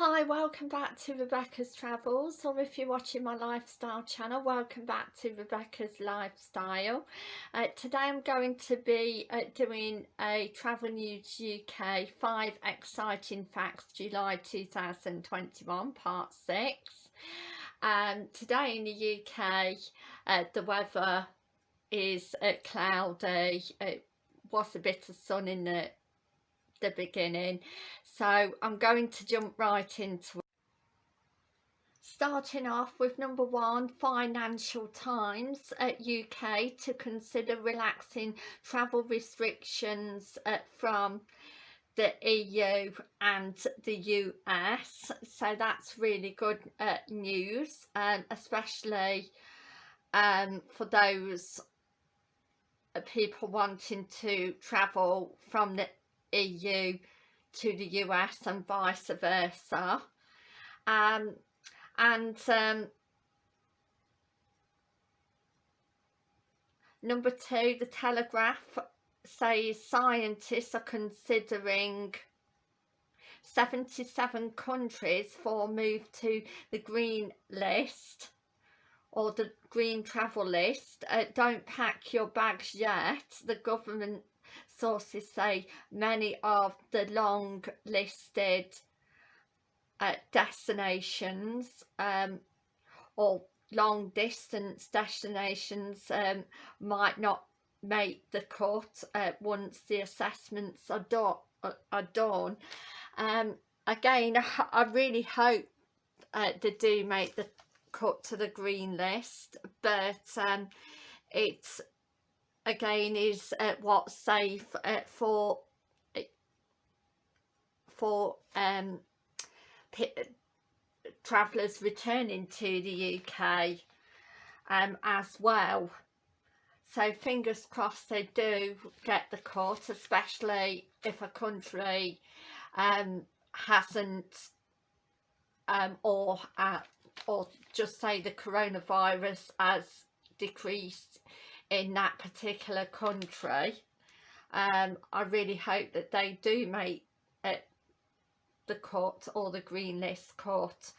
Hi, welcome back to Rebecca's Travels or if you're watching my lifestyle channel, welcome back to Rebecca's Lifestyle. Uh, today I'm going to be uh, doing a Travel News UK 5 Exciting Facts July 2021 Part 6. Um, today in the UK uh, the weather is uh, cloudy, it was a bit of sun in the the beginning so I'm going to jump right into it. Starting off with number one, Financial Times at UK to consider relaxing travel restrictions uh, from the EU and the US so that's really good uh, news um, especially um, for those uh, people wanting to travel from the EU to the US and vice versa. Um, and um, number two the Telegraph says scientists are considering 77 countries for move to the green list or the green travel list. Uh, don't pack your bags yet. The government sources say many of the long listed uh, destinations um, or long distance destinations um, might not make the cut uh, once the assessments are, do uh, are done. Um, again, I, I, really hope uh, they do make the cut to the green list, but um, it's again is uh, what's safe uh, for uh, for um, travellers returning to the UK um, as well. So fingers crossed they do get the cut especially if a country um, hasn't um, or uh, or just say the coronavirus has decreased in that particular country. Um, I really hope that they do make it the cut or the green list cut.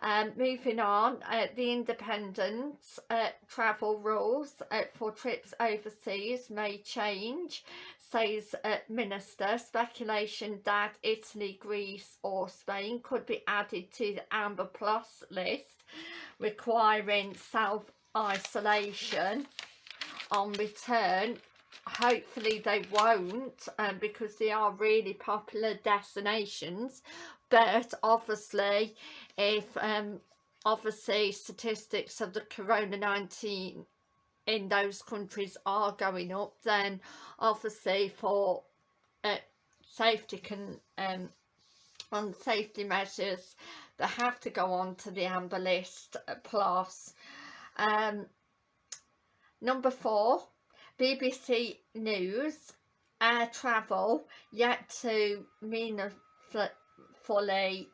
Um, moving on, uh, the independent uh, travel rules uh, for trips overseas may change, says uh, Minister. Speculation that Italy, Greece or Spain could be added to the Amber Plus list, requiring self-isolation on return. Hopefully they won't um, because they are really popular destinations. But obviously if um, obviously statistics of the corona-19 in those countries are going up then obviously for uh, safety can um, on safety measures they have to go on to the amber list uh, plus. Um, Number four, BBC News, air travel yet to meaningfully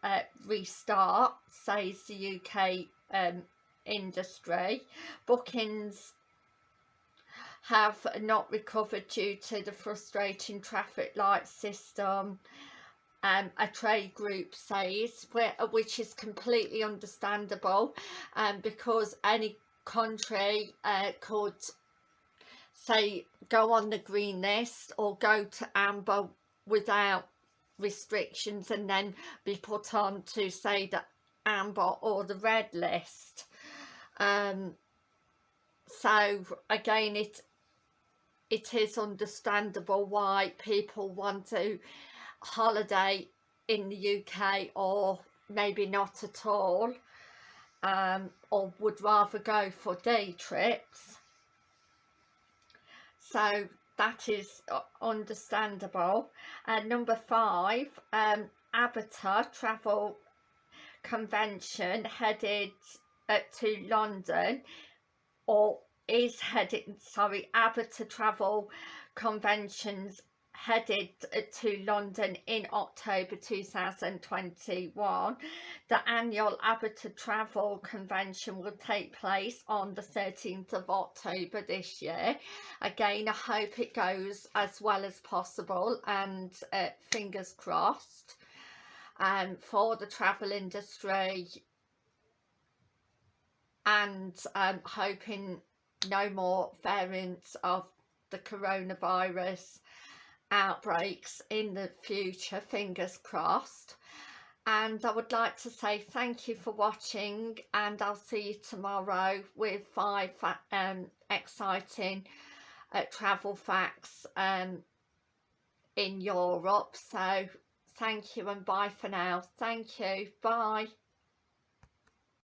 uh, restart, says the UK um, industry. Bookings have not recovered due to the frustrating traffic light system um, a trade group says which is completely understandable um, because any country uh, could say go on the green list or go to amber without restrictions and then be put on to say the amber or the red list. Um, so again it it is understandable why people want to holiday in the UK or maybe not at all um, or would rather go for day trips. So that is uh, understandable. And number five um travel convention headed uh, to London or is heading sorry ABTA travel conventions headed to London in October 2021. The annual ABTA Travel Convention will take place on the 13th of October this year. Again, I hope it goes as well as possible and uh, fingers crossed. um, for the travel industry and um, hoping no more variants of the coronavirus outbreaks in the future fingers crossed. And I would like to say thank you for watching and I'll see you tomorrow with five um, exciting uh, travel facts um, in Europe. So thank you and bye for now. Thank you. Bye